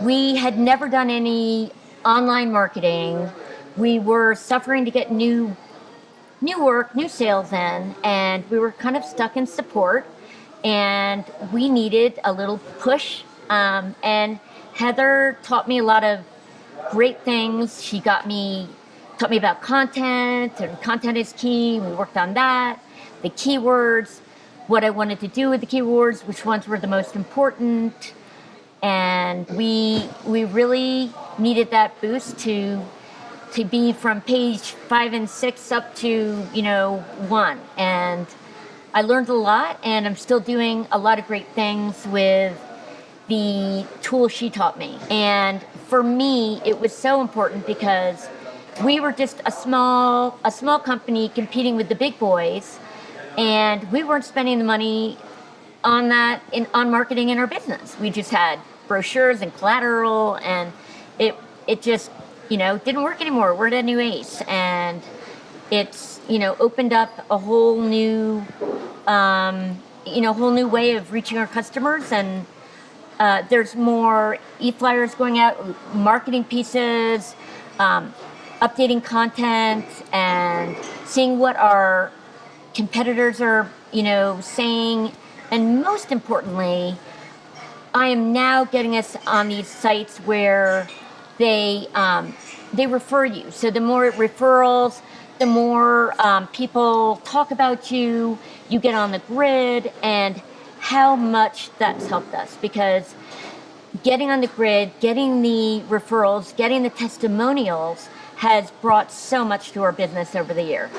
we had never done any online marketing. We were suffering to get new new work, new sales in, and we were kind of stuck in support. And we needed a little push. Um, and Heather taught me a lot of great things. She got me taught me about content, and content is key. We worked on that, the keywords, what I wanted to do with the keywords, which ones were the most important, and we we really needed that boost to to be from page five and six up to you know one. And I learned a lot and I'm still doing a lot of great things with the tool she taught me. And for me it was so important because we were just a small a small company competing with the big boys and we weren't spending the money on that in on marketing in our business. We just had brochures and collateral and it it just you know didn't work anymore. We're at a new ace and it's you know opened up a whole new um, you know whole new way of reaching our customers and uh, there's more e-flyers going out marketing pieces um, updating content and seeing what our competitors are you know saying and most importantly I am now getting us on these sites where they um, they refer you. So the more referrals, the more um, people talk about you, you get on the grid, and how much that's helped us because getting on the grid, getting the referrals, getting the testimonials has brought so much to our business over the year.